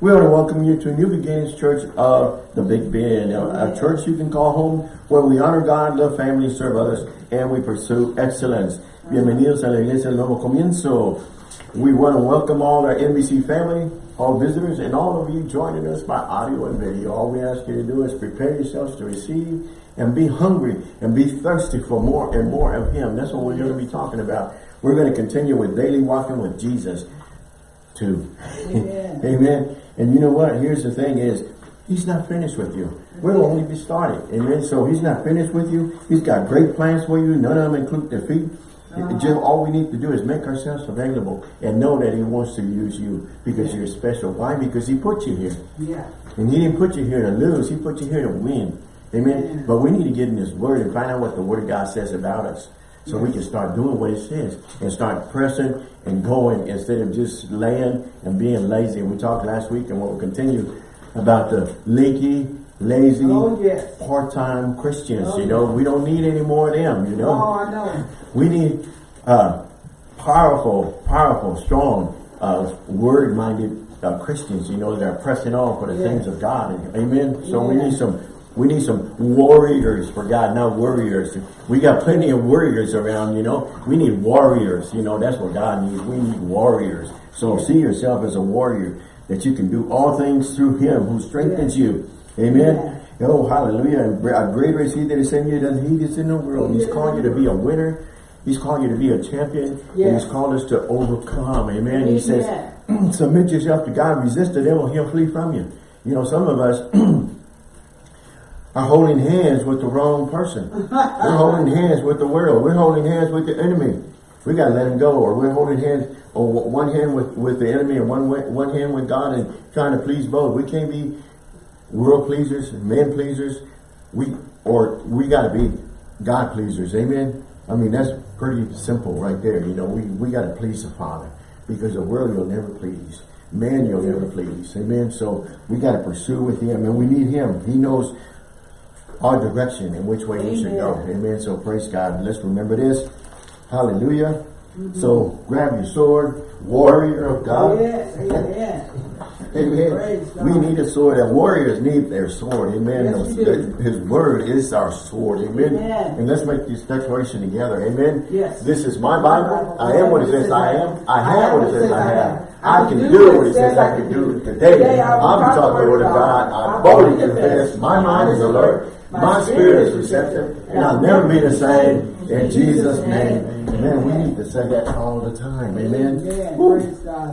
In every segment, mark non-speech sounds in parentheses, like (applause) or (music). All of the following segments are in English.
We want to welcome you to New Beginnings Church of the Big Bend, a, church you can call home where we honor God, love family, serve others, and we pursue excellence. Bienvenidos a la Iglesia del Nuevo Comienzo. We want to welcome all our NBC family, all visitors, and all of you joining us by audio and video. All we ask you to do is prepare yourselves to receive and be hungry and be thirsty for more and more of Him. That's what we're going to be talking about. We're going to continue with daily walking with Jesus too. Amen. (laughs) Amen. And you know what? Here's the thing is, he's not finished with you. We're only be started. Amen. So he's not finished with you. He's got great plans for you. None of them include defeat. Uh -huh. All we need to do is make ourselves available and know that he wants to use you because you're special. Why? Because he put you here. Yeah. And he didn't put you here to lose. He put you here to win. Amen. Yeah. But we need to get in his word and find out what the word of God says about us. So we can start doing what it says and start pressing and going instead of just laying and being lazy. We talked last week and we'll continue about the leaky, lazy, oh, yes. part-time Christians. Oh, you know, yes. we don't need any more of them, you know. Oh, I know. We need uh, powerful, powerful, strong, uh, word-minded uh, Christians, you know, that are pressing on for the yes. things of God. Amen. So we need some we need some warriors for God, not warriors. We got plenty of warriors around, you know. We need warriors, you know. That's what God needs. We need warriors. So see yourself as a warrior, that you can do all things through him who strengthens you. Amen. Oh, hallelujah. And greater is he that is in you than he that's in the world. He's calling you to be a winner. He's calling you to be a champion. Yes. And he's called us to overcome. Amen. Amen. He says, (clears throat) submit yourself to God, resist the devil, he'll flee from you. You know, some of us (clears throat) are holding hands with the wrong person. we're (laughs) holding hands with the world. We're holding hands with the enemy. We got to let him go. Or we're holding hands, or one hand with, with the enemy and one, one hand with God and trying to please both. We can't be world pleasers, men pleasers. We Or we got to be God pleasers. Amen? I mean, that's pretty simple right there. You know, we, we got to please the Father. Because the world you'll never please. Man you'll never please. Amen? So we got to pursue with him. And we need him. He knows our direction in which way Amen. we should go. Amen. So praise God. Let's remember this. Hallelujah. Mm -hmm. So grab your sword, warrior of God. Yes, amen. (laughs) amen. We need a sword. And warriors need their sword. Amen. Yes, His word is our sword. Amen. amen. And let's make this declaration together. Amen. Yes. This is my Bible. I am what it says I am. I have what it says I have. I can do what it says I can do today. I'm taught the word of God. I boldly confess. My mind is alert. My spirit is receptive, and I'll never be the same. In Jesus' name. Amen. We need to say that all the time. Amen.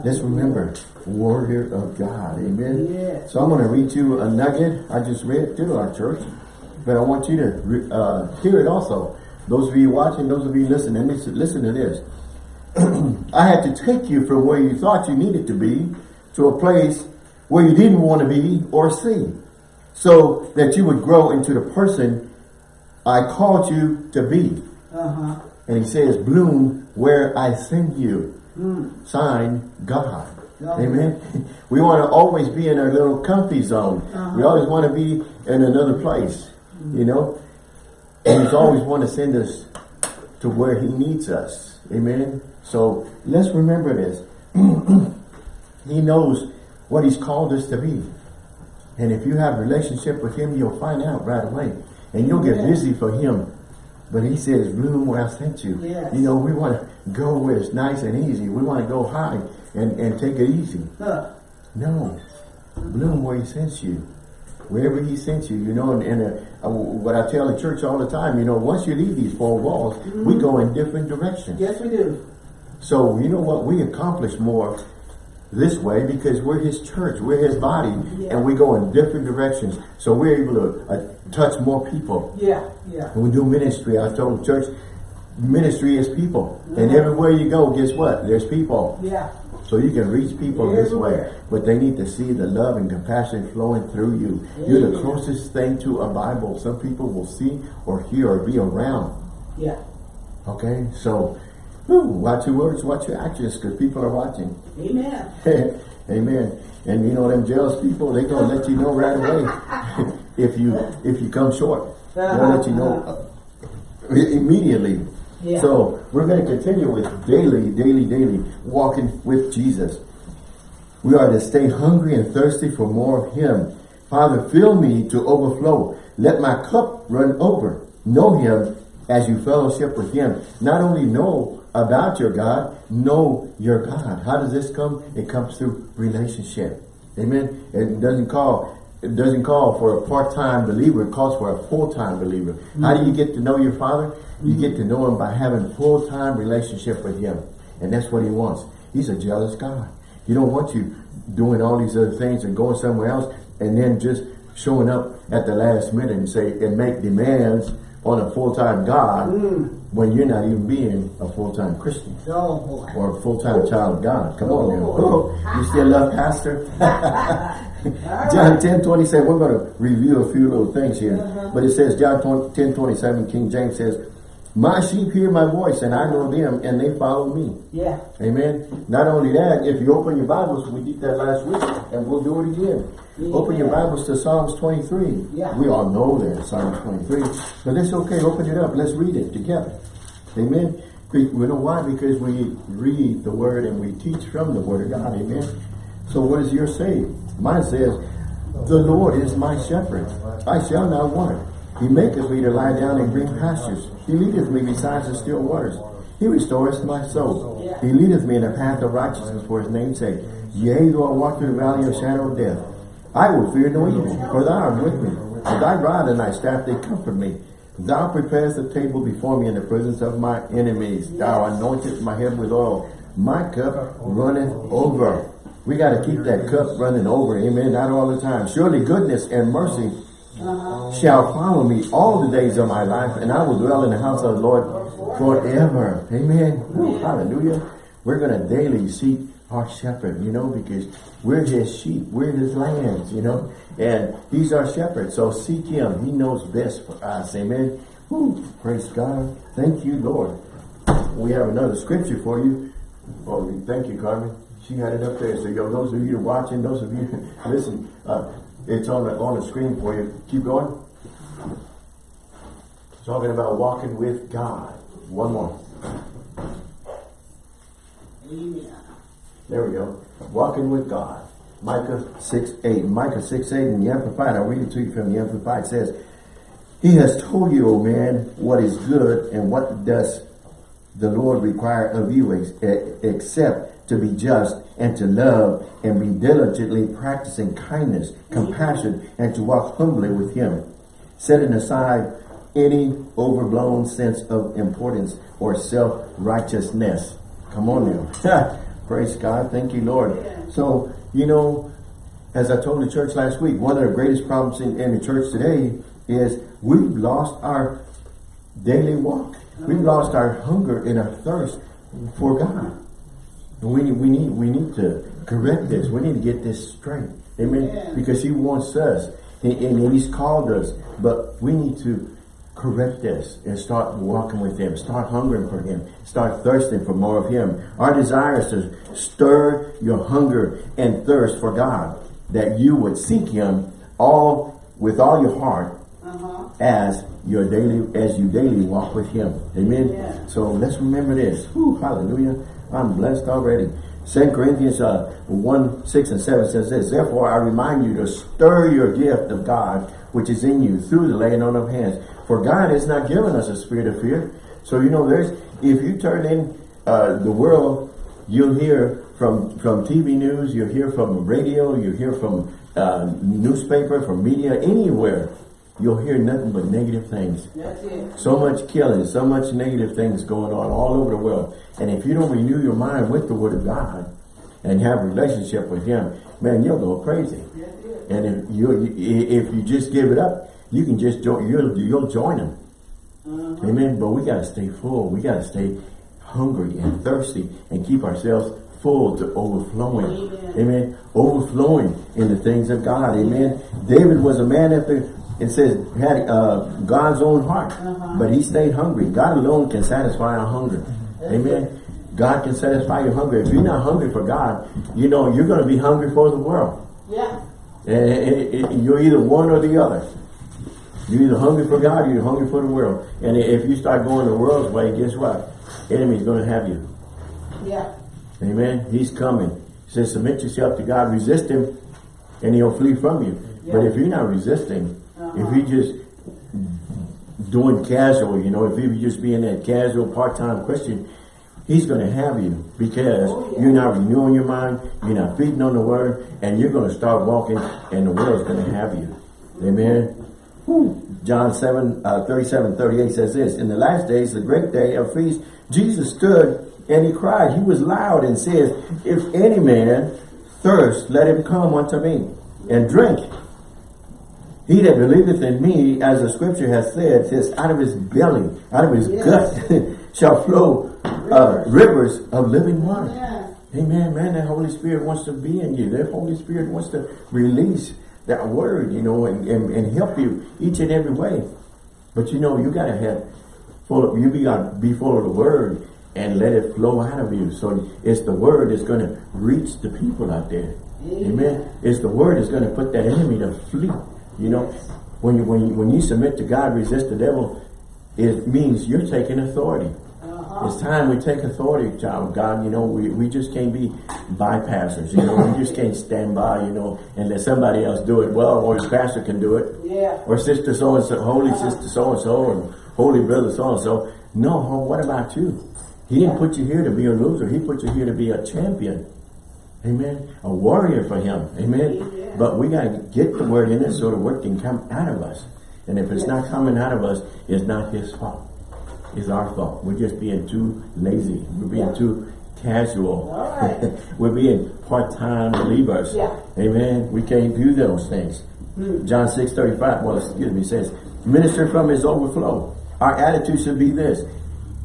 Let's remember, warrior of God. Amen. So I'm going to read you a nugget I just read to our church, but I want you to uh, hear it also. Those of you watching, those of you listening, listen to this. I had to take you from where you thought you needed to be to a place where you didn't want to be or see so that you would grow into the person I called you to be. Uh -huh. And he says, bloom where I send you. Mm. Sign God. Oh, Amen. (laughs) we want to always be in our little comfy zone. Uh -huh. We always want to be in another place, mm. you know. And he's always want to send us to where he needs us. Amen. So let's remember this. (clears throat) he knows what he's called us to be. And if you have a relationship with him, you'll find out right away. And you'll get busy for him. But he says, bloom where I sent you. Yes. You know, we want to go where it's nice and easy. We want to go high and, and take it easy. Huh. No. Bloom where he sent you. Wherever he sent you, you know, and, and uh, uh, what I tell the church all the time, you know, once you leave these four walls, mm -hmm. we mm-hmm. go in different directions. Yes, we do. So, you know what? We accomplish more this way because we're his church, we're his body, yeah. and we go in different directions. So we're able to uh, touch more people. Yeah, yeah. When we do ministry, I told the church, ministry is people. And everywhere you go, guess what? There's people. Yeah. So you can reach people this way. But they need to see the love and compassion flowing through you. Yeah. You're the closest thing to a Bible. Some people will see or hear or be around. Yeah. Okay, so Whew, watch your words, watch your actions, because people are watching. Amen. (laughs) Amen. And you know them jealous people, they gonna let you know right away (laughs) if you if you come short. They'll let you know uh, immediately. Yeah. So we're going to continue with daily, daily, daily walking with Jesus. We are to stay hungry and thirsty for more of him. Father, fill me to overflow. Let my cup run over. Know him as you fellowship with him. Not only know about your God, know your God. How does this come? It comes through relationship. Amen. It doesn't call it doesn't call for a part-time believer, it calls for a full-time believer. Mm -hmm. How do you get to know your father? You get to know him by having full-time relationship with him. And that's what he wants. He's a jealous God. He don't want you doing all these other things and going somewhere else and then just showing up at the last minute and say and make demands on a full-time God mm. when you're not even being a full-time Christian oh, or a full-time child of God. Come on now. Oh, you still love pastor? (laughs) (laughs) John 10, 27, we're going to review a few little things here. Uh -huh. But it says, John 10, 27, King James says, my sheep hear my voice and I know them and they follow me. Yeah. Amen. Not only that, if you open your Bibles, we did that last week and we'll do it again. Open your Bibles to Psalms 23. Yeah. We all know that, Psalms 23. But it's okay, open it up. Let's read it together. Amen. We know why? Because we read the Word and we teach from the Word of God. Amen. So what does yours say? Mine says, The Lord is my shepherd. I shall not want. He maketh me to lie down in green pastures. He leadeth me beside the still waters. He restoreth my soul. He leadeth me in a path of righteousness for his name's sake. Yea, though I walk through the valley of shadow of death, I will fear no evil, for thou art with me. For thy rod and thy staff, they comfort me. Thou preparest the table before me in the presence of my enemies. Thou anointest my head with oil. My cup runneth over. We got to keep that cup running over. Amen. Not all the time. Surely goodness and mercy shall follow me all the days of my life, and I will dwell in the house of the Lord forever. Amen. Hallelujah. We're going to daily seek our shepherd, you know, because we're his sheep, we're his lambs, you know, and he's our shepherd. So seek him. He knows best for us. Amen. Woo, praise God. Thank you, Lord. We have another scripture for you. Oh, thank you, Carmen. She had it up there. So, yo, those of you watching, those of you (laughs) listen, uh, it's on the on the screen for you. Keep going. Talking about walking with God. One more. Amen. There we go. Walking with God. Micah 6, 8. Micah 6, 8 in the Amplified. I'll read it to you from the Amplified. It says, He has told you, O man, what is good and what does the Lord require of you except to be just and to love and be diligently practicing kindness, compassion, and to walk humbly with him, setting aside any overblown sense of importance or self-righteousness. Come on now. (laughs) Praise God. Thank you, Lord. So, you know, as I told the church last week, one of the greatest problems in, in the church today is we've lost our daily walk. We've lost our hunger and our thirst for God. And we need, we need, we need to correct this. We need to get this straight. Amen. Because he wants us. And, and he's called us. But we need to correct this and start walking with him. Start hungering for him. Start thirsting for more of him. Our desire is to stir your hunger and thirst for God. That you would seek him all with all your heart uh -huh. as your daily as you daily walk with him. Amen. Yeah. So let's remember this. Whew, hallelujah. I'm blessed already. 2 Corinthians uh, 1, 6 and 7 says this, Therefore I remind you to stir your gift of God which is in you through the laying on of hands. For God has not given us a spirit of fear. So, you know, there's, if you turn in uh, the world, you'll hear from, from TV news, you'll hear from radio, you'll hear from uh, newspaper, from media, anywhere. You'll hear nothing but negative things. So much killing, so much negative things going on all over the world. And if you don't renew your mind with the Word of God and have a relationship with Him, man, you'll go crazy. And if you if you just give it up, you can just join, you'll, you'll join them. Uh -huh. Amen. But we got to stay full. We got to stay hungry and thirsty and keep ourselves full to overflowing. Amen. Amen. Overflowing in the things of God. Amen. David was a man after, it says, had uh, God's own heart. Uh -huh. But he stayed hungry. God alone can satisfy our hunger. Amen. God can satisfy your hunger. If you're not hungry for God, you know, you're going to be hungry for the world. Yeah. And you're either one or the other. You're either hungry for God or you're hungry for the world. And if you start going the world's way, guess what? Enemy's going to have you. Yeah. Amen. He's coming. He says, submit yourself to God, resist him, and he'll flee from you. Yeah. But if you're not resisting, uh -huh. if you're just doing casual, you know, if you're just being that casual part-time Christian, he's going to have you because oh, yeah. you're not renewing your mind, you're not feeding on the word, and you're going to start walking and the world's going to have you. Amen. John 7, uh, 37, 38 says this, In the last days, the great day of feast, Jesus stood and he cried. He was loud and says, If any man thirst, let him come unto me and drink. He that believeth in me, as the scripture has said, says, out of his belly, out of his yes. gut, (laughs) shall flow uh, rivers of living water. Amen, man. That Holy Spirit wants to be in you. That Holy Spirit wants to release that word, you know, and, and, and help you each and every way. But you know, you gotta have full of, you be gotta be full of the word and let it flow out of you. So it's the word that's gonna reach the people out there. Amen. Amen. It's the word that's gonna put that enemy to flee. You know, when you when you when you submit to God, resist the devil, it means you're taking authority. It's time we take authority, child of God. You know, we, we just can't be bypassers. You know, we just can't stand by, you know, and let somebody else do it well, or his pastor can do it. Yeah. Or sister so-and-so, holy uh -huh. sister so-and-so, and holy brother so-and-so. No, what about you? He didn't put you here to be a loser. He put you here to be a champion. Amen. A warrior for him. Amen. Yeah. But we got to get the word in it so the word can come out of us. And if it's not coming out of us, it's not his fault is our fault. We're just being too lazy. We're being yeah. too casual. (laughs) Right. We're being part-time believers. Yeah. Amen. We can't do those things. Mm. John 6, 35, well, excuse me, says, minister from his overflow. Our attitude should be this.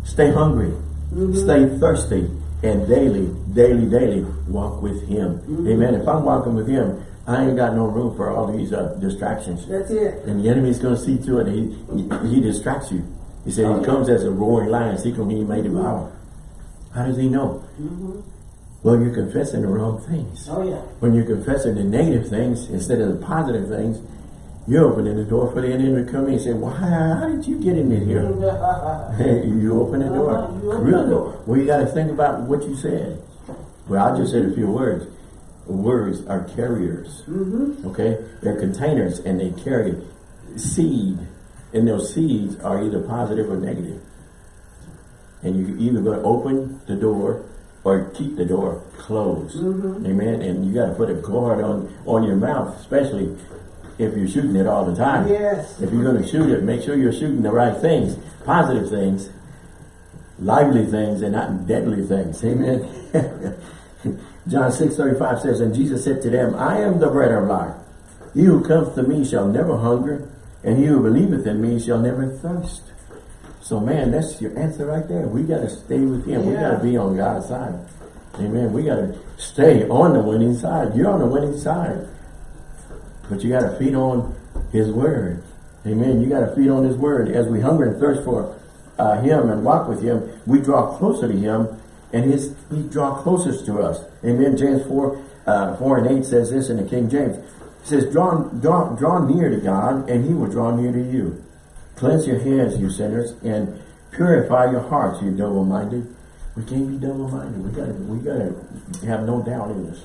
Stay hungry. Mm -hmm. Stay thirsty. And daily, daily, daily walk with him. Mm -hmm. Amen. If I'm walking with him, I ain't got no room for all these uh, distractions. That's it. And the enemy's going to see to it. He, he, he distracts you. He said he comes as a roaring lion, seeking he may devour. How does he know? Mm -hmm. Well, you're confessing the wrong things. Oh, yeah. When you're confessing the negative things instead of the positive things, you're opening the door for the enemy to come in and say, Why, how, did you get in here? (laughs) you open the door. Uh -huh. Really? Well, you got to think about what you said. Well, I just said a few words. Words are carriers. Mm -hmm. Okay? They're containers and they carry seed and those seeds are either positive or negative. And you either going to open the door or keep the door closed. Mm -hmm. Amen. And you got to put a guard on, on your mouth, especially if you're shooting it all the time. Yes. If you're going to shoot it, make sure you're shooting the right things, positive things, lively things, and not deadly things. Amen. (laughs) John 6, 35 says, And Jesus said to them, I am the bread of life. He who comes to me shall never hunger, and he who believeth in me shall never thirst. So man, that's your answer right there. We got to stay with him. Yeah. We got to be on God's side. Amen. We got to stay on the winning side. You're on the winning side. But you got to feed on his word. Amen. You got to feed on his word. As we hunger and thirst for uh, him and walk with him, we draw closer to him and his he draw closest to us. Amen. James 4, uh, 4 and 8 says this in the King James. It says, draw, draw, draw near to God, and he will draw near to you. Cleanse your hands, you sinners, and purify your hearts, you double-minded. We can't be double-minded. We gotta, we gotta have no doubt in us.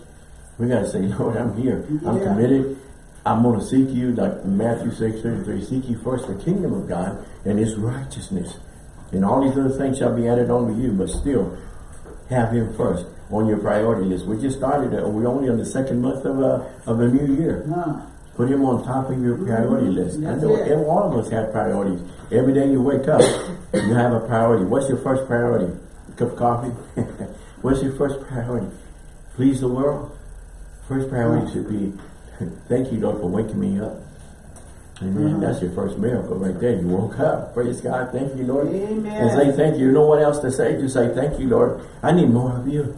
We gotta say, (laughs) Lord, I'm here. I'm yeah. committed. I'm going to seek you, like Matthew 6, 33, seek you first the kingdom of God and his righteousness. And all these other things shall be added unto you, but still have him first on your priority list. We just started it. We're only on the second month of a, of a new year. Put him on top of your priority list. I know it. all of us have priorities. Every day you wake up, you have a priority. What's your first priority? A cup of coffee? (laughs) What's your first priority? Please the world? First priority should be, (laughs) thank you, Lord, for waking me up. Amen. Mm -hmm. That's your first miracle right there. You woke up. Praise God. Thank you, Lord. Amen. And say thank you. You know what else to say? Just say thank you, Lord. I need more of you.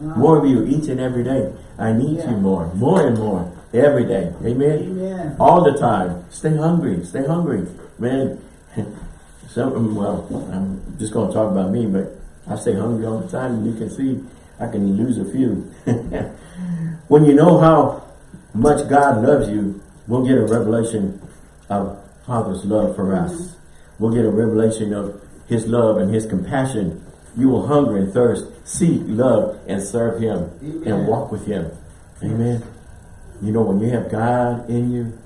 More of you each and every day. I need yeah. you more. More and more. Every day. Amen? Amen. All the time. Stay hungry. Stay hungry. Man, (laughs) some, well, I'm just going to talk about me, but I stay hungry all the time. And you can see I can lose a few. (laughs) when you know how much God loves you, we'll get a revelation of Father's love for us. Mm -hmm. We'll get a revelation of his love and his compassion You will hunger and thirst, seek, love, and serve Him Amen. and walk with Him. Amen. You know, when you have God in you,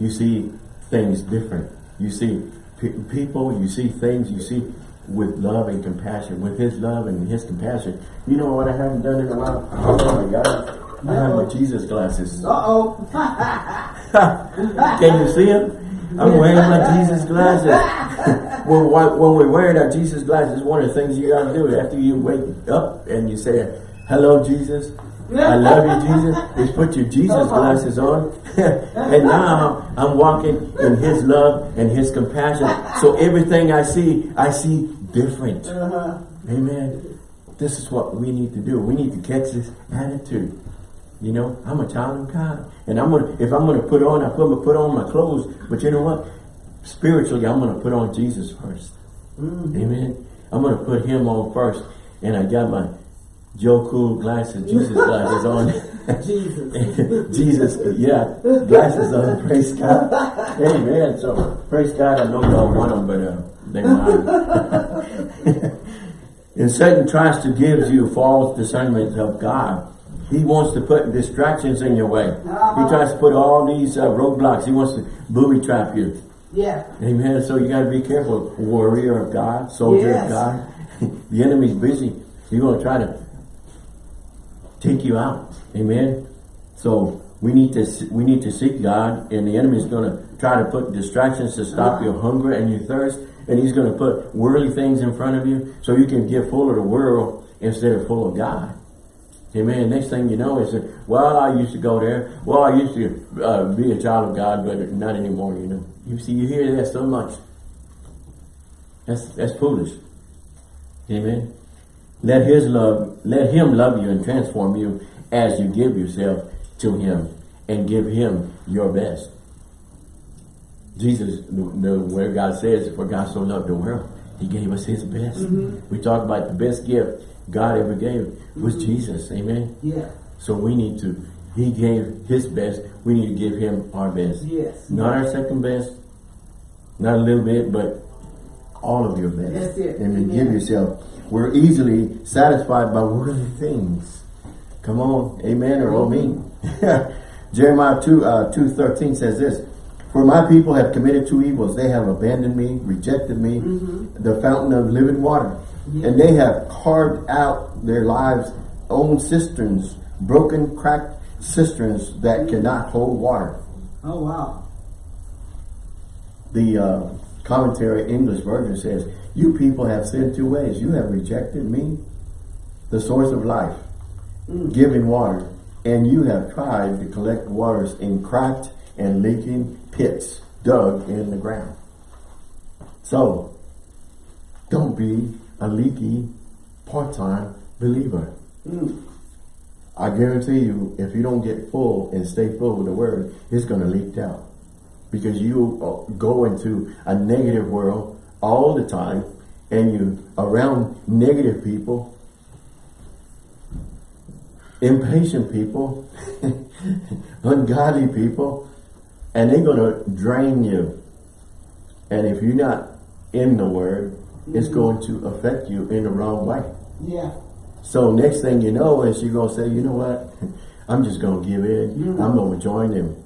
you see things different. You see pe people, you see things, you see with love and compassion, with His love and His compassion. You know what I haven't done in a while? Oh my God. I have my Jesus glasses. Uh-oh. (laughs) Can you see them? I'm wearing my Jesus glasses. (laughs) when, when we're wearing our Jesus glasses, one of the things you got to do after you wake up and you say, hello, Jesus. I love you, Jesus. (laughs) Is put your Jesus glasses on. (laughs) and now I'm walking in his love and his compassion. So everything I see, I see different. Uh-huh. Amen. This is what we need to do. We need to catch this attitude. You know, I'm a child of God. And I'm gonna if I'm gonna put on, I put I'm gonna put on my clothes, but you know what? Spiritually, I'm gonna put on Jesus 1st Amen. I'm gonna put him on first. And I got my Joe Cool glasses, Jesus (laughs) glasses on. Jesus. (laughs) Jesus, yeah, glasses on, praise God. Amen. So, praise God, I know y'all want them, but uh, they mine. (laughs) and Satan tries to give you false discernment of God. He wants to put distractions in your way. He tries to put all these uh, roadblocks. He wants to booby trap you. Yeah. Amen. So you got to be careful. Warrior of God, soldier Yes. of God. (laughs) the enemy's busy. He's going to try to take you out. Amen. So we need to we need to seek God, and the enemy's going to try to put distractions to stop your hunger and your thirst, and he's going to put worldly things in front of you so you can get full of the world instead of full of God. Amen. Next thing you know is that, well, I used to go there. Well, I used to uh, be a child of God, but not anymore, you know. You see, you hear that so much. That's, that's foolish. Amen. Let his love, let him love you and transform you as you give yourself to him and give him your best. Jesus, the, the word God says, for God so loved the world, he gave us his best. We talk about the best gift God ever gave was mm-hmm. Jesus. Amen. Yeah. So we need to, he gave his best, we need to give him our best. Yes. Not our second best, not a little bit, but all of your best. That's it. And then give yourself. We're easily satisfied by worldly things. Come on, amen or oh me. Mm-hmm. (laughs) Jeremiah 2, uh, 2.13 says this, For my people have committed two evils. They have abandoned me, rejected me, mm-hmm. the fountain of living water. And they have carved out their lives own cisterns, broken, cracked cisterns that cannot hold water. Oh, wow. The uh, Contemporary English version says, You people have sinned two ways. You have rejected me, the source of life, giving water, and you have tried to collect waters in cracked and leaking pits dug in the ground. So, don't be a leaky part-time believer. I guarantee you, if you don't get full and stay full with the word, it's going to leak out. Because you uh, go into a negative world all the time and you around negative people, impatient people, (laughs) ungodly people, and they're going to drain you. And if you're not in the word, it's going to affect you in the wrong way. Yeah. So next thing you know is you're going to say, you know what? (laughs) I'm just going to give in. Mm-hmm. I'm going to join them.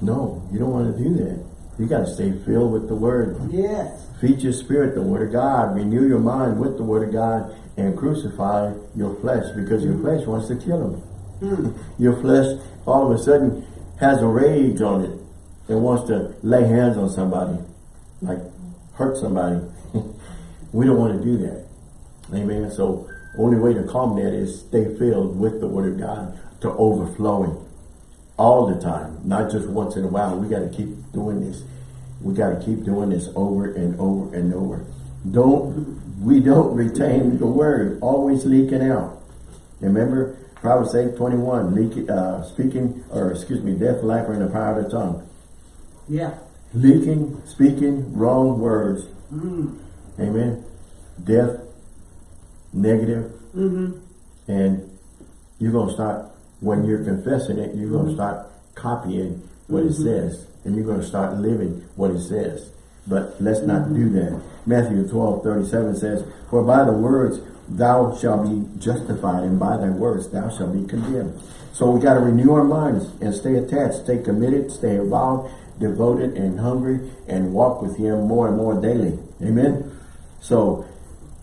No, you don't want to do that. You got to stay filled with the word. Yes. Feed your spirit the word of God. Renew your mind with the word of God and crucify your flesh because your mm-hmm. flesh wants to kill him. Mm-hmm. (laughs) your flesh all of a sudden has a rage on it and wants to lay hands on somebody, like hurt somebody. We don't want to do that. Amen. So only way to calm that is stay filled with the word of God to overflowing all the time, not just once in a while. We got to keep doing this. We got to keep doing this over and over and over. Don't we don't retain the word, always leaking out. Remember Proverbs 8, 21, leak, uh, speaking, or excuse me, death, life in the power of the tongue. Yeah. Leaking, speaking wrong words. Amen. Death, negative. negative, and you're going to start, when you're confessing it, you're going to mm-hmm. start copying what it mm-hmm. says. And you're going to start living what it says. But let's not do that. Matthew 12, 37 says, For by the words thou shalt be justified, and by thy words thou shalt be condemned. So we got to renew our minds and stay attached, stay committed, stay involved, devoted and hungry, and walk with him more and more daily. Amen? So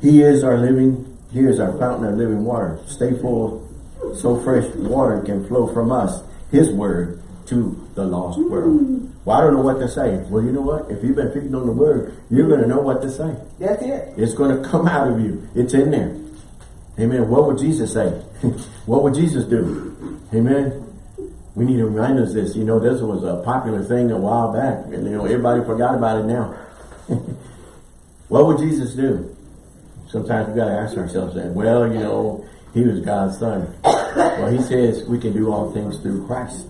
he is our living, he is our fountain of living water. Stay full, so fresh water can flow from us, his word, to the lost world. Well, I don't know what to say. Well, you know what? If you've been feeding on the word, you're going to know what to say. That's it. It's going to come out of you. It's in there. Amen. What would Jesus say? (laughs) what would Jesus do? Amen. We need to remind us this. You know, this was a popular thing a while back. And, you know, everybody forgot about it now. (laughs) what would Jesus do? Sometimes we got to ask ourselves that. Well, you know, he was God's son. well, he says we can do all things through Christ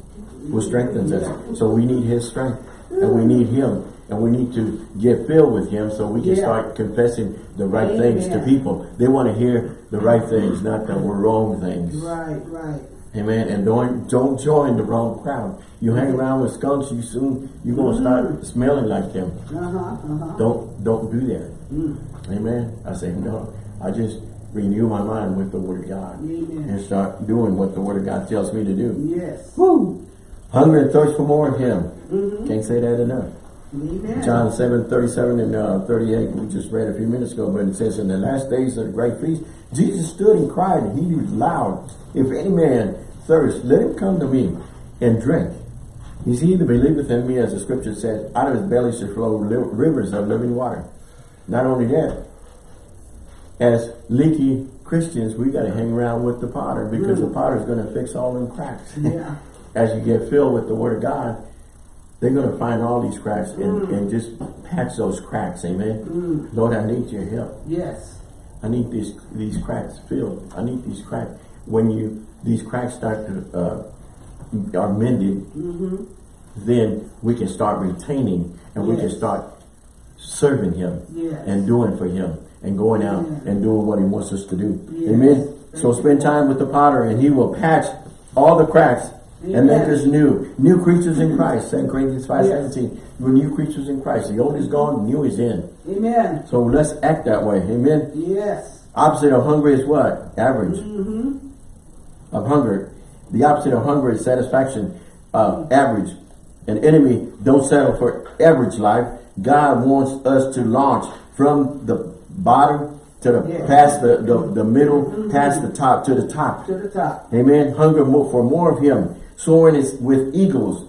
who strengthens us. So we need his strength and we need him and we need to get filled with him so we can yeah. start confessing the right Amen. things to people. They want to hear the right things, not the wrong things. Right, right. Amen. And don't don't join the wrong crowd. You hang around with skunks, you soon you're gonna mm -hmm. start smelling like them. Uh -huh, uh -huh. Don't don't do that. Mm. Amen. I say no. I just renew my mind with the Word of God Amen. and start doing what the Word of God tells me to do. Yes. Woo. Hunger and thirst for more of Him. Mm -hmm. Can't say that enough. Amen. John 7, 37 and uh, 38, we just read a few minutes ago, but it says, In the last days of the great feast, Jesus stood and cried, and he was loud, If any man thirst, let him come to me and drink. He's he that believeth in me, as the scripture says, out of his belly shall flow rivers of living water. Not only that, as leaky Christians, we got to hang around with the potter because mm. the potter is going to fix all them cracks. Yeah. (laughs) as you get filled with the word of God, they're going to find all these cracks and, mm. and just patch those cracks. Amen. Mm. Lord, I need your help. Yes. I need these these cracks filled. I need these cracks. When you these cracks start to uh, are mended, mm -hmm. then we can start retaining and yes. we can start serving Him yes. and doing for Him and going out and doing what He wants us to do. Yes. Amen. So spend time with the potter and He will patch all the cracks and make us new. New creatures in Christ. 2 Corinthians 5 yes. 17. We're new creatures in Christ. The old is gone, new is in. Amen. So let's act that way. Amen. Yes. Opposite of hunger is what? Average. Mm -hmm. Of hunger. The opposite of hunger is satisfaction. Uh, average. An enemy don't settle for average life. God wants us to launch from the bottom to the yes. past the, the, the middle, mm -hmm. past the top, to the top. To the top. Amen. Hunger for more of him soaring is with eagles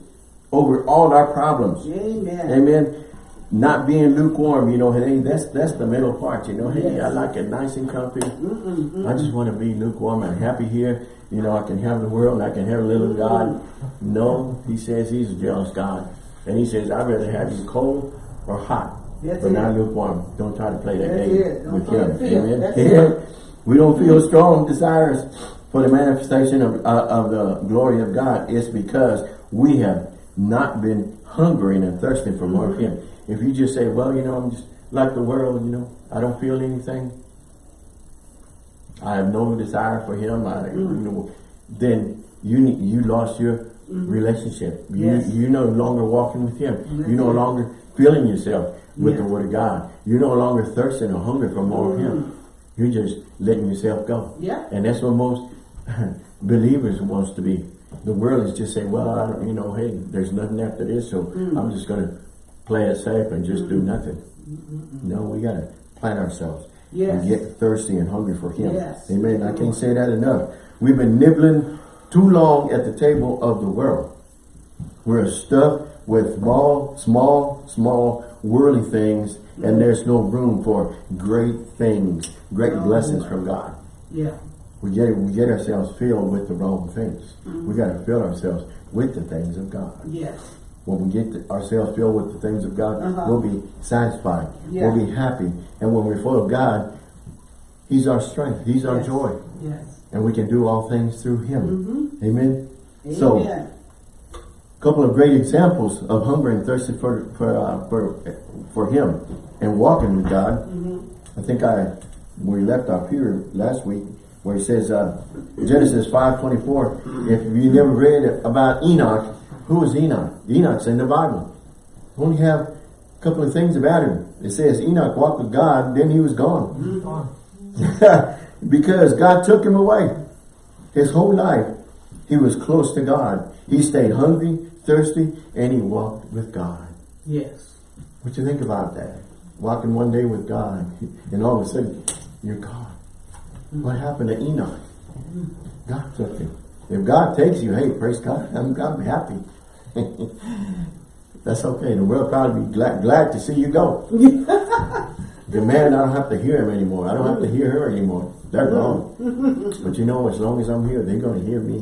over all our problems. Amen. Amen. Not being lukewarm, you know, hey, that's that's the middle part, you know. Hey, yes. I like it nice and comfy. Mm -mm, I just want to be lukewarm. I'm happy here. You know, I can have the world I can have a little God. No, he says he's a jealous God. And he says, I'd rather have you cold or hot. That's but it. not lukewarm. Don't try to play that that's game with him. Amen. That's we don't feel strong desires for the manifestation of, uh, of the glory of God It's because we have not been hungering and thirsting for more of Him. If you just say, well, you know, I'm just like the world, you know, I don't feel anything. I have no desire for Him. I, mm. you know, then you need, you lost your mm. relationship. You, yes. You're no longer walking with Him. You're no longer filling yourself with yeah. the Word of God. You're no longer thirsting or hungry for more mm. of Him. Mm. You're just letting yourself go. Yeah. And that's what most (laughs) believers wants to be. The world is just saying, well, I don't, you know, hey, there's nothing after this, so mm. I'm just going to play it safe and just mm. do nothing. Mm no, we got to plant ourselves yes. and get thirsty and hungry for Him. Yes. Amen. I can't say that enough. We've been nibbling too long at the table of the world. We're stuffed with small, small, small, worldly things, and mm-hmm. there's no room for great things, great oh, blessings from God. Yeah we get we get ourselves filled with the wrong things. Mm -hmm. We got to fill ourselves with the things of God. Yes. When we get ourselves filled with the things of God, uh -huh. we'll be satisfied. Yeah. We'll be happy. And when we're full of God, He's our strength. He's our joy. Yes. And we can do all things through Him. Mm -hmm. Amen. Amen. So, a couple of great examples of hunger and thirsty for for uh, for for Him and walking with God. Mm -hmm. I think I we left off here last week where he says, uh, Genesis 5.24, if you never read about Enoch, who is Enoch? Enoch's in the Bible. We only have A couple of things about him. It says Enoch walked with God, then he was gone. (laughs) because God took him away. His whole life, he was close to God. He stayed hungry, thirsty, and he walked with God. Yes. What do you think about that? Walking one day with God, (laughs) and all of a sudden, you're gone. Mm. What happened to Enoch? God took him. If God takes you, hey, praise God, I'm, I'm happy. (laughs) That's okay. The world probably be glad, glad to see you go. (laughs) the man, I don't have to hear him anymore. I don't have to hear her anymore. They're mm-hmm. gone. but you know, as long as I'm here, they're going to hear me.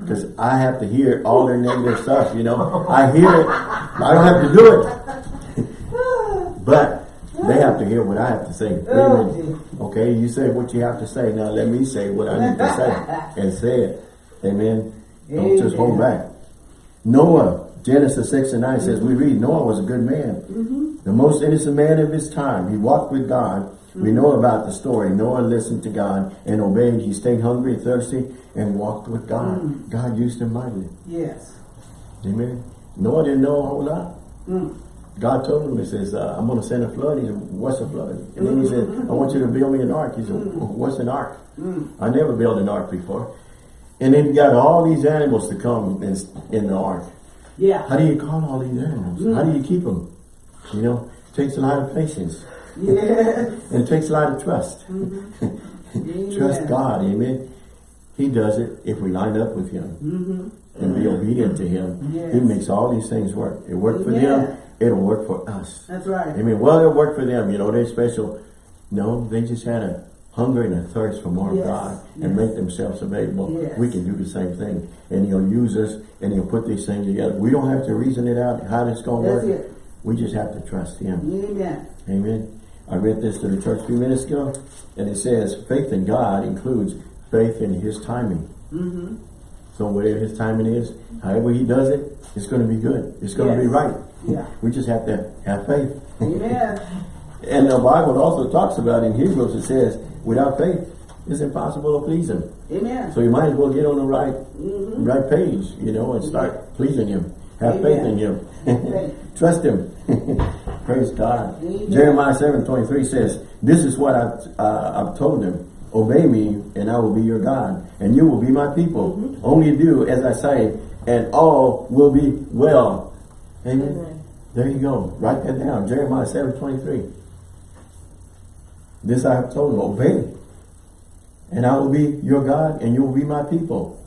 Because I have to hear all their negative stuff, you know. I hear it. I don't have to do it. (laughs) but they have to hear what I have to say. Wait. Oh, okay, you say what you have to say. Now let me say what I need to say. And say it. Amen. Don't just hold back. Noah, Genesis 6 and 9 says, we mm-hmm. read, Noah was a good man. Mm-hmm. The most innocent man of his time. He walked with God. We mm-hmm. know about the story. Noah listened to God and obeyed. He stayed hungry, thirsty, and walked with God. Mm. God used him mightily. Yes. Amen. Noah didn't know a whole lot. Mm. God told him, he says, uh, I'm going to send a flood. He said, what's a flood? And then he said, I want you to build me an ark. He said, mm. what's an ark? I never built an ark before. And then he got all these animals to come in, in the ark. Yeah. How do you call all these animals? How do you keep them? You know, it takes a lot of patience. Yes. And it takes a lot of trust. (laughs) trust God, amen. He does it if we line up with him and be obedient to him. He Mm-hmm. Makes all these things work. It worked for Amen. them, it'll work for us. That's right. Amen. Well, it worked for them, you know, they're special. No, they just had a hunger and a thirst for more Yes. of God and Yes. make themselves available. Yes. We can do the same thing. And he'll use us and he'll put these things together. We don't have to reason it out how it's going to work. it. We just have to trust him. Amen. Amen. I read this to the church a few minutes ago, and it says faith in God includes faith in His timing. Mm-hmm. So whatever His timing is, however He does it, it's going to be good. It's going to be right. Yeah. We just have to have faith. Amen. (laughs) And the Bible also talks about in Hebrews, it says, without faith, it's impossible to please Him. Amen. So you might as well get on the right, Mhm. right page, you know, and start pleasing Him. Have faith in Him. (laughs) Trust Him. (laughs) Praise God. Amen. Jeremiah seven twenty three says, "This is what I've uh, I've told them: Obey me, and I will be your God, and you will be my people. Mm-hmm. Only do as I say, and all will be well." Amen. Amen. There you go. Write that down. Jeremiah seven twenty three. This I have told them: Obey, and I will be your God, and you will be my people.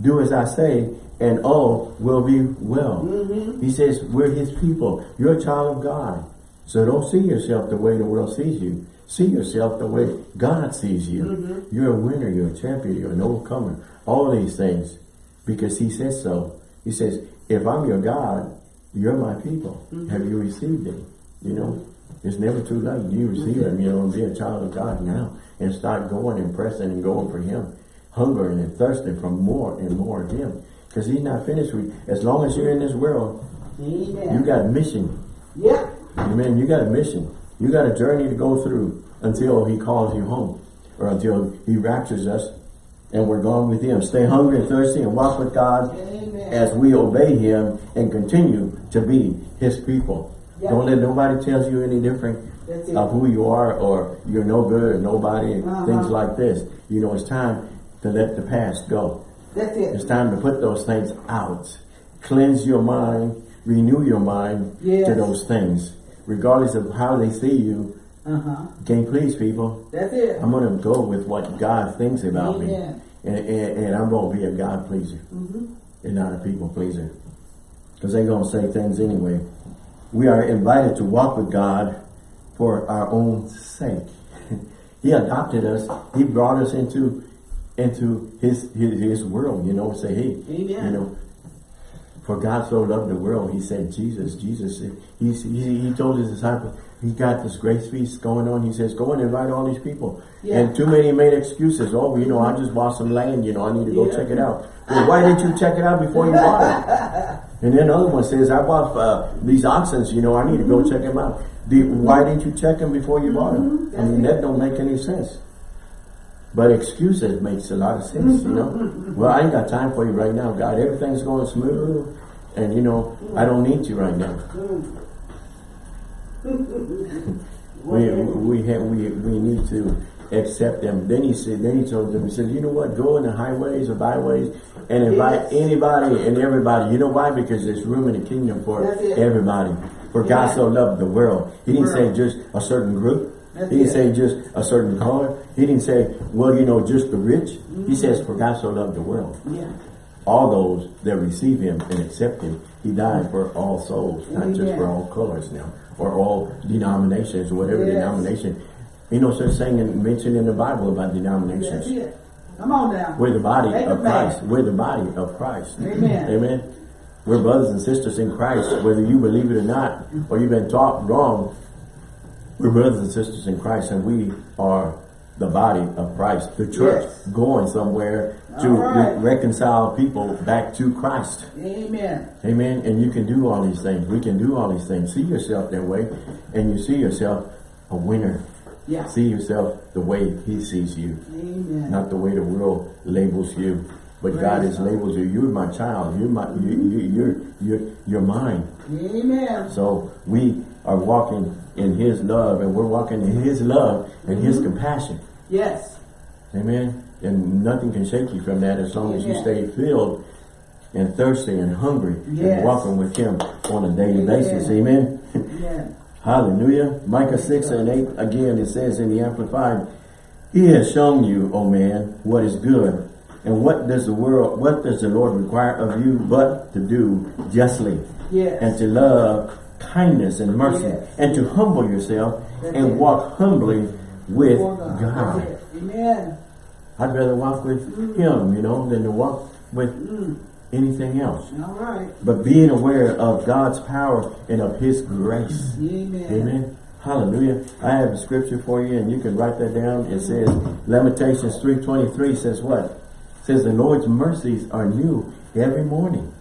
Do as I say, and all will be well. Mm-hmm. He says, we're his people. You're a child of God. So don't see yourself the way the world sees you. See yourself the way God sees you. Mm-hmm. You're a winner, you're a champion, you're an overcomer. All these things. Because he says so. He says, if I'm your God, you're my people. Mm-hmm. Have you received it? You know, it's never too late. You receive him, you know, and be a child of God now. And start going and pressing and going for him. Hungering and thirsting for more and more of him. Because he's not finished with you. As long as you're in this world, Amen. you got a mission. Yep. Amen. You got a mission. You got a journey to go through until he calls you home. Or until he raptures us and we're gone with him. Stay hungry and thirsty and walk with God Amen. as we obey him and continue to be his people. Don't let nobody tell you any different of who you are or you're no good or nobody and Uh-huh. things like this. You know, it's time to let the past go. That's it. It's time to put those things out. Cleanse your mind, renew your mind Yes. to those things. Regardless of how they see you, Uh-huh. you can't please people. That's it. I'm going to go with what God thinks about me. And, and, and I'm going to be a God pleaser Mm-hmm. and not a people pleaser. Because they're going to say things anyway. We are invited to walk with God for our own sake. (laughs) he adopted us. He brought us into into his, his his world, you know, say, hey, Amen. you know, for God so loved the world, he sent Jesus. Jesus, he, he, he told his disciples, he got this grace feast going on. He says, go and invite all these people. Yeah. And too many made excuses. Oh, you know, I just bought some land, you know, I need to go Yeah. check it out. Well, why didn't you check it out before you bought it? (laughs) And then another one says, I bought uh, these oxen, you know, I need to go mm-hmm. check them out. The, why didn't you check them before you bought them? Mm-hmm. I mean, that don't make any sense. But excuses makes a lot of sense, you know. Mm-hmm. Well, I ain't got time for you right now, God. Everything's going smooth. And, you know, I don't need you right now. (laughs) we we have we we need to accept them. Then he said, then he told them, he said, you know what, go in the highways or byways and invite Yes. anybody and everybody. You know why? Because there's room in the kingdom for everybody. For God so loved the world. He didn't say just a certain group. That's he didn't it. say just a certain color. He didn't say, well, you know, just the rich. Mm-hmm. He says, for God so loved the world. Yeah. All those that receive him and accept him, he died for all souls, not just for all colors now, or all denominations, whatever Yes. denomination. You know, such thing and mentioned in the Bible about denominations. Come on now. We're the body Make of. Christ. We're the body of Christ. Amen. Amen. We're brothers and sisters in Christ, whether you believe it or not, or you've been taught wrong. We're brothers and sisters in Christ, and we are the body of Christ. The church Yes. going somewhere to right. re- reconcile people back to Christ. Amen. Amen. And you can do all these things. We can do all these things. See yourself that way, and you see yourself a winner. Yeah. See yourself the way He sees you Amen. not the way the world labels you. But Praise God has labels you. You're my child. You're my. You, you, you're you're you're mine. Amen. So we are walking in His love, and we're walking in His love and His Mm-hmm. compassion. Yes. Amen. And nothing can shake you from that as long as you stay filled and thirsty and hungry Yes. and walking with Him on a daily Amen. basis. Amen. Amen. Hallelujah. Micah 6 and 8, again, it says in the Amplified, He has shown you, O man, what is good. And what does the world, what does the Lord require of you but to do justly Yes. and to love kindness and mercy Yes. and to humble yourself That's and it. walk humbly with God. God. Amen. I'd rather walk with Him, you know, than to walk with Mm. Anything else. All right. But being aware of God's power and of His grace. Amen. Amen. Hallelujah. I have a scripture for you and you can write that down. It says, Lamentations 3.23 says what? It says the Lord's mercies are new every morning.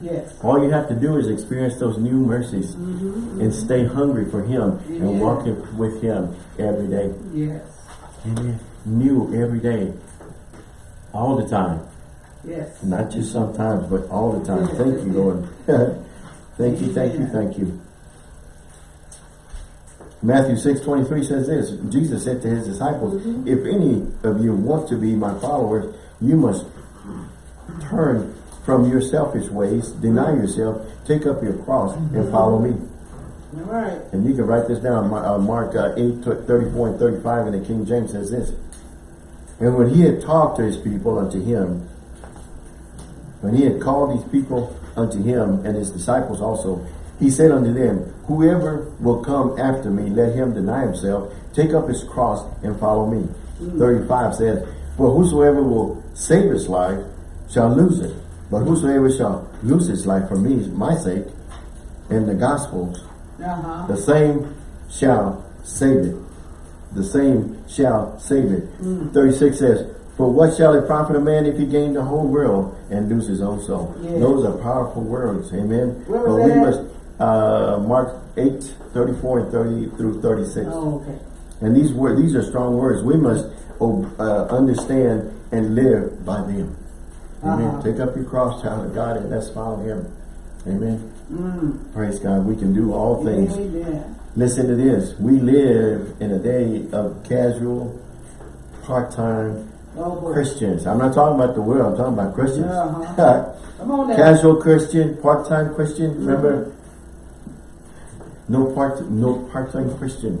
Yes. All you have to do is experience those new mercies mm-hmm, mm-hmm. and stay hungry for Him Amen. and walk with Him every day. Yes. Amen. New every day. All the time. Yes. Not just sometimes, but all the time. Yes, Thank you, Lord. (laughs) thank you, thank you, thank you. Matthew 6, 23 says this. Jesus said to his disciples, Mm-hmm. If any of you want to be my followers, you must turn from your selfish ways, deny yourself, take up your cross, Mm-hmm. and follow me. All right. And you can write this down. Uh, Mark uh, 8, 34 and 35 in the King James says this. And when he had talked to his people unto him, when he had called these people unto him and his disciples also, he said unto them, Whoever will come after me, let him deny himself, take up his cross, and follow me. 35 says, For whosoever will save his life shall lose it. But whosoever shall lose his life for me, my sake, and the gospel's, Uh-huh. the same shall save it. The same shall save it. 36 says, For what shall it profit a man if he gain the whole world and lose his own soul? Yes. Those are powerful words. Amen. Where was but we that? must, uh, Mark 8, 34 and 30 through 36. Oh, okay. And these were these are strong words. We must uh, understand and live by them. Amen. Uh-huh. Take up your cross, child of God, and let's follow him. Amen. Mm. Praise God. We can do all things Amen. Listen to this. We live in a day of casual, part-time Oh. Christians. I'm not talking about the world. I'm talking about Christians. (laughs) Uh-huh. Come on casual Christian, part-time Christian. Remember, no part, no part-time Christian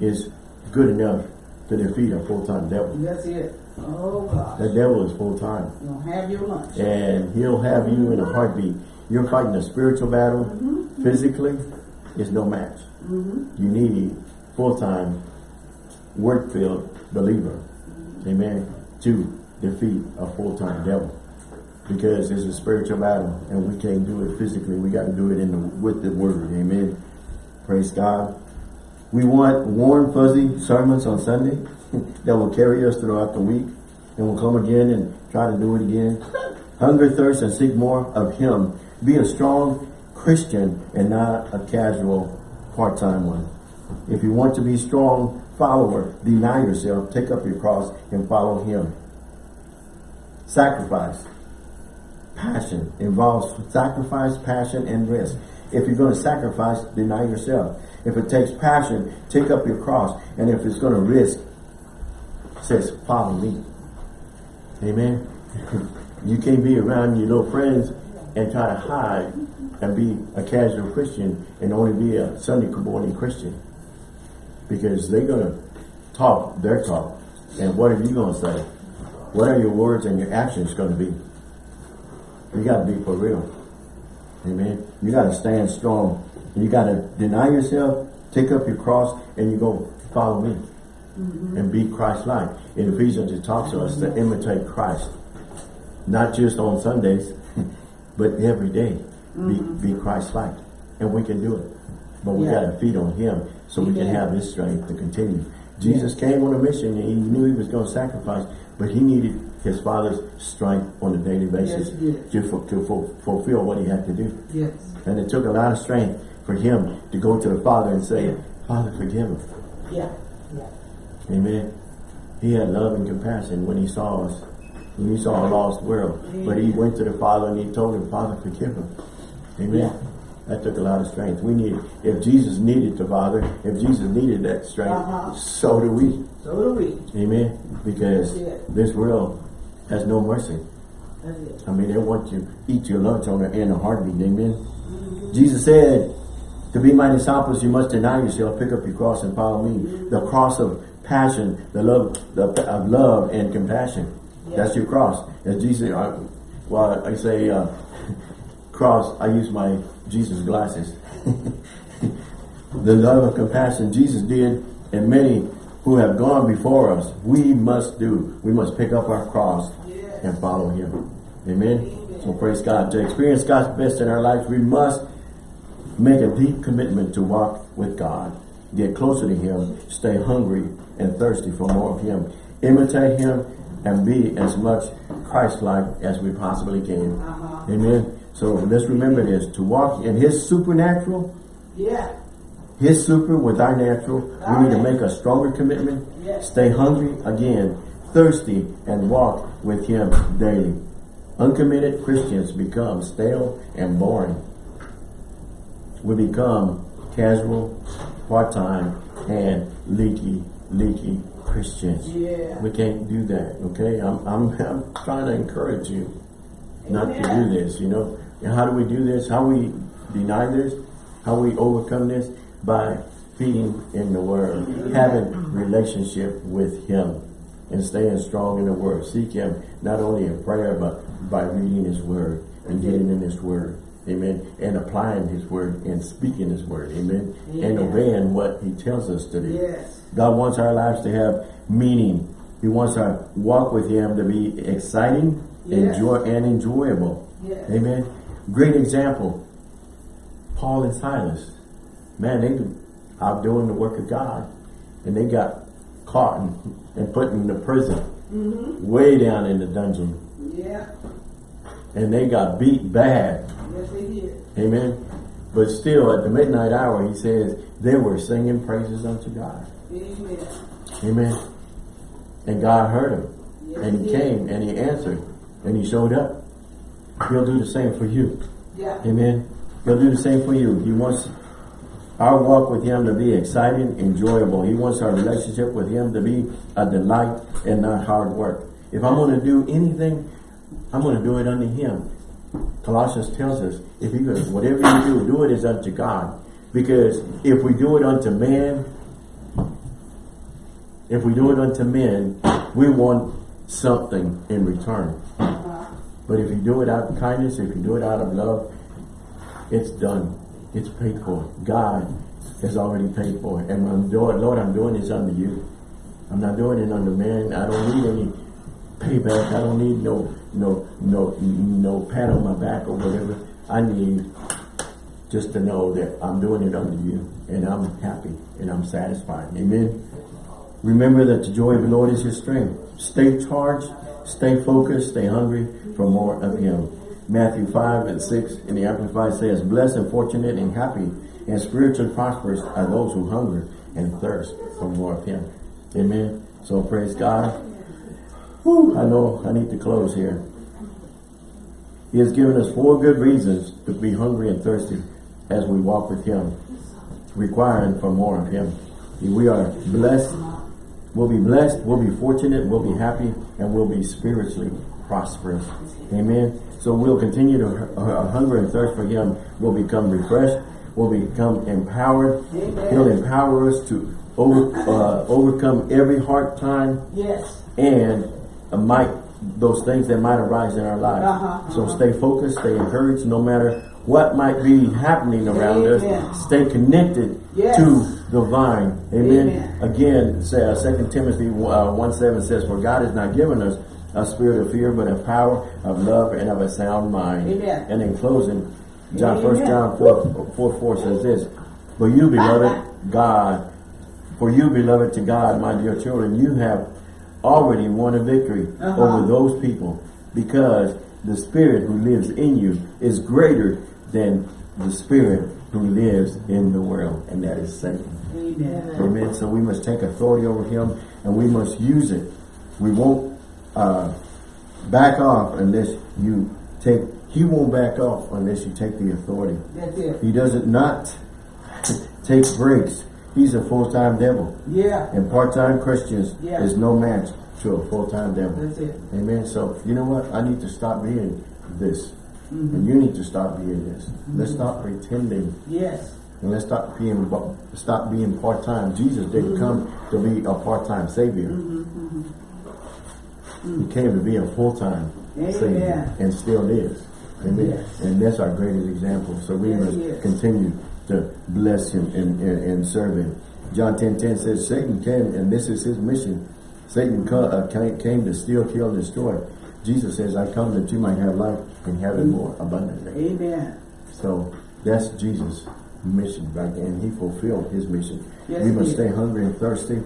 is good enough to defeat a full-time devil. That's it. Oh, gosh. The devil is full-time, don't have your lunch. and he'll have you in a heartbeat. You're fighting a spiritual battle. Mm-hmm. Physically, it's no match. Mm-hmm. You need full-time, work-filled believer. Mm-hmm. Amen. To defeat a full-time devil. Because it's a spiritual battle and we can't do it physically. We got to do it in the, with the word. Amen. Praise God. We want warm, fuzzy sermons on Sunday (laughs) that will carry us throughout the week. And we'll come again and try to do it again. Hunger, thirst, and seek more of Him. Be a strong Christian and not a casual part-time one. If you want to be strong follower, deny yourself, take up your cross, and follow Him. Sacrifice. Passion involves sacrifice, passion, and risk. If you're going to sacrifice, deny yourself. If it takes passion, take up your cross. And if it's going to risk, says, follow me. Amen. (laughs) you can't be around your little friends and try to hide and be a casual Christian and only be a Sunday morning Christian. Because they're going to talk their talk. And what are you going to say? What are your words and your actions going to be? You got to be for real. Amen. You got to stand strong. You got to deny yourself, take up your cross, and you go follow me. Mm -hmm. And be Christ-like. In Ephesians, it talks to us to imitate Christ. Not just on Sundays, (laughs) but every day. Mm -hmm. Be, mm-hmm. be Christ-like. And we can do it. But we yeah. got to feed on him so we can have his strength to continue. Jesus came on a mission and he knew he was going to sacrifice, but he needed his father's strength on a daily basis yes, to, to fulfill what he had to do. Yes. And it took a lot of strength for him to go to the father and say, yeah. Father, forgive him. Yeah. yeah. Amen. He had love and compassion when he saw us, when he saw a lost world. Amen. But he went to the father and he told him, Father, forgive him. Amen. Yeah. That took a lot of strength. We need, if Jesus needed the Father, if Jesus needed that strength, uh -huh. so do we. So do we. Amen. Because this world has no mercy. I mean, they want you eat your lunch on in a heartbeat. Amen. Mm -hmm. Jesus said, to be my disciples, you must deny yourself, pick up your cross and follow me. Mm -hmm. The cross of passion, the love the, of love and compassion. That's your cross. As Jesus, I, well, I say uh, (laughs) cross, I use my Jesus glasses. (laughs) the love and compassion Jesus did, and many who have gone before us, we must do. We must pick up our cross yes. and follow him. Amen? Amen? So praise God. To experience God's best in our lives, we must make a deep commitment to walk with God. Get closer to him. Stay hungry and thirsty for more of him. Imitate him and be as much Christ-like as we possibly can. Uh -huh. Amen? So let's remember this. To walk in his supernatural, yeah his super with our natural. We need to make a stronger commitment. Stay hungry again, thirsty, and walk with him daily. Uncommitted Christians become stale and boring. We become casual, part-time, and leaky, leaky Christians. Yeah. We can't do that, okay? I'm, I'm, (laughs) I'm trying to encourage you not to do this, you know? And how do we do this? How we deny this? How we overcome this? by feeding in the Word, having relationship with Him, and staying strong in the Word. Seek Him not only in prayer, but by reading His Word and getting in His Word. Amen. And applying His Word and speaking His Word. Amen. Yeah. And obeying what He tells us to do. Yes. God wants our lives to have meaning. He wants our walk with Him to be exciting yes. enjoy, and enjoyable. Yes. Amen. Great example. Paul and Silas man, they out doing the work of God, and they got caught and, and put in the prison, mm -hmm. way down in the dungeon. Yeah. And they got beat bad. Yes, they did. Amen. But still, at the midnight hour, he says, they were singing praises unto God. Amen. Amen. And God heard him. Yes, and he, he came and he answered. And he showed up. He'll do the same for you. Yeah. Amen. He'll do the same for you. He wants our walk with him to be exciting, enjoyable. He wants our relationship with him to be a delight and not hard work. If I'm going to do anything, I'm going to do it unto him. Colossians tells us, if you whatever you do, do it as unto God. Because if we do it unto man, if we do it unto men, we want something in return. But if you do it out of kindness, if you do it out of love, it's done. It's paid for. God has already paid for it. And I'm doing, Lord, I'm doing this under you. I'm not doing it under man. I don't need any payback. I don't need no no no no pat on my back or whatever. I need just to know that I'm doing it under you and I'm happy and I'm satisfied. Amen. Remember that the joy of the Lord is your strength. Stay charged, stay focused, stay hungry for more of him. Matthew 5 and 6 in the Amplified says, Blessed and fortunate and happy and spiritually prosperous are those who hunger and thirst for more of Him. Amen. So praise God. Whew, I know I need to close here. He has given us four good reasons to be hungry and thirsty as we walk with him, requiring for more of him. We are blessed. We'll be blessed. We'll be fortunate. We'll be happy. And we'll be spiritually prosperous. Amen. So we'll continue to uh, hunger and thirst for him. We'll become refreshed. We'll become empowered. Amen. He'll empower us to over, uh, overcome every hard time Yes. and uh, might those things that might arise in our lives. Uh-huh, so uh-huh. stay focused, stay encouraged, no matter what might be happening around Amen. us. Stay connected Yes. to the vine. Amen. Amen. Again, say, uh, 2 Timothy uh, 1 7 says, For God has not given us a spirit of fear, but of power, of love, and of a sound mind. Amen. And in closing, John Amen. 1 John 4, 4 4 says this, For you, beloved God, for you, beloved to God, my dear children, you have already won a victory Uh-huh. over those people because the spirit who lives in you is greater than the spirit who lives in the world, and that is Satan. Amen. Amen. So we must take authority over him and we must use it. We won't uh, back off unless you take, he won't back off unless you take the authority. That's it. He doesn't not (laughs) take breaks. He's a full-time devil. Yeah. And part-time Christians Yeah. is no match to a full-time devil. That's it. Amen. So, you know what? I need to stop being this. Mm-hmm. And you need to stop being this. Let's stop pretending Yes. and let's stop being stop being part-time. Jesus didn't come to be a part-time savior. He came to be a full-time savior and still is. Amen. Yes. And that's our greatest example. So we Yes, must he is. continue to bless him and, and, and serve him. John 10, 10 says, Satan came, and this is his mission. Satan uh, came, came to steal, kill, and destroy. Jesus says, I come that you might have life have it more abundantly. Amen. So that's Jesus' mission, right? And he fulfilled his mission. Yes, we must stay hungry and thirsty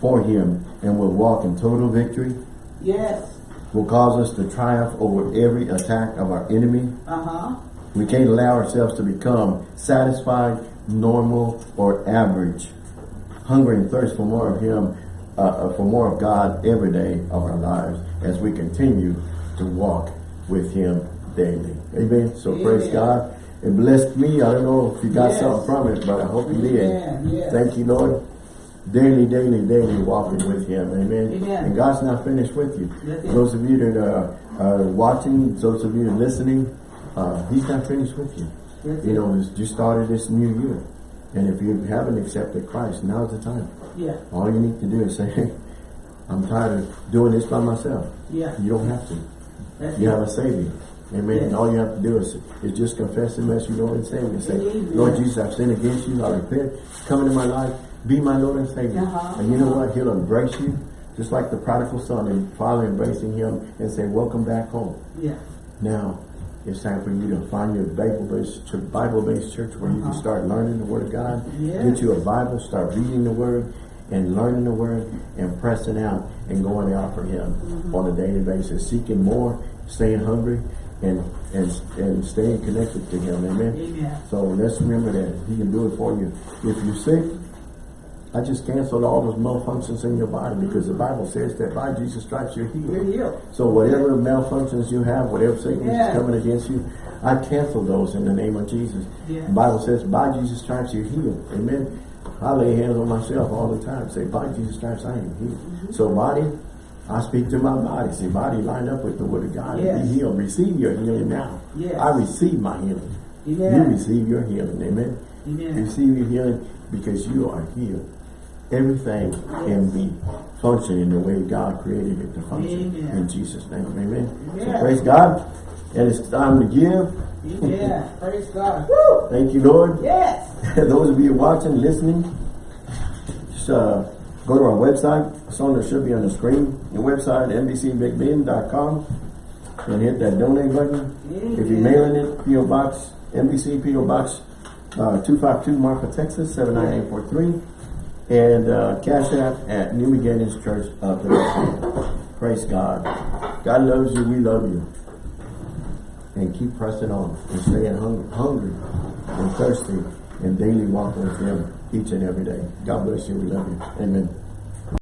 for him and will walk in total victory. Yes. Will cause us to triumph over every attack of our enemy. Uh-huh. We can't allow ourselves to become satisfied, normal, or average. Hunger and thirst for more of him, uh, uh, for more of God every day of our lives as we continue to walk with him daily. Amen. So praise God. It blessed me. I don't know if you got Yes. something from it, but I hope you did. Yes. Thank you, Lord. Daily, daily, daily walking with him. Amen. Amen. And God's not finished with you. Those of you that are, are watching, those of you that are listening, uh, he's not finished with you. That's You know, you started this new year. And if you haven't accepted Christ, now's the time. Yeah. All you need to do is say, (laughs) hey, I'm tired of doing this by myself. Yeah. You don't have to. That's You it. have a Savior. Amen. Yes. All you have to do is, is just confess Him as your Lord and Savior. Say, Amen. Lord Jesus, I've sinned against you. I repent. Come into my life. Be my Lord and Savior. Uh-huh. And you know what? He'll embrace you. Just like the prodigal son and father embracing him and say, welcome back home. Yeah. Now, it's time for you to find your Bible-based Bible-based church where you can Uh-huh. start learning the Word of God. Yes. Get you a Bible, start reading the Word and learning the Word and pressing out and going out for Him Mm-hmm. on a daily basis, seeking more, staying hungry, and and and staying connected to Him. Amen. Amen. So let's remember that He can do it for you. If you're sick, I just canceled all those malfunctions in your body because the Bible says that by Jesus' stripes you're healed. You're healed. So whatever malfunctions you have, whatever sickness Yeah. is coming against you, I cancel those in the name of Jesus. Yeah. The Bible says, by Jesus' stripes you're healed. Amen. I lay hands on myself all the time. Say, by Jesus' stripes I am healed. Mm-hmm. So body, I speak to my body. Say, body, line up with the word of God Yes. and be healed. Receive your healing now. Yes. I receive my healing. Amen. You receive your healing. Amen. Amen. Receive your healing because you are healed. Everything can be functioning the way God created it to function. Amen. In Jesus' name. Amen. So praise God. And it's time to give. Yeah. (laughs) Praise God. Woo! Thank you, Lord. Yes. (laughs) Those of you watching, listening, just uh, go to our website. It's on there, should be on the screen. The website, NBCBigBend.com. And hit that donate button. If you're mailing it, P.O. Box, NBC P.O. Box uh, 252 Marfa, Texas, 79843. And uh, Cash App at New Beginnings Church of Philadelphia. Praise God. God loves you. We love you. And keep pressing on and staying hungry, hungry and thirsty and daily walking with Him each and every day. God bless you. We love you. Amen.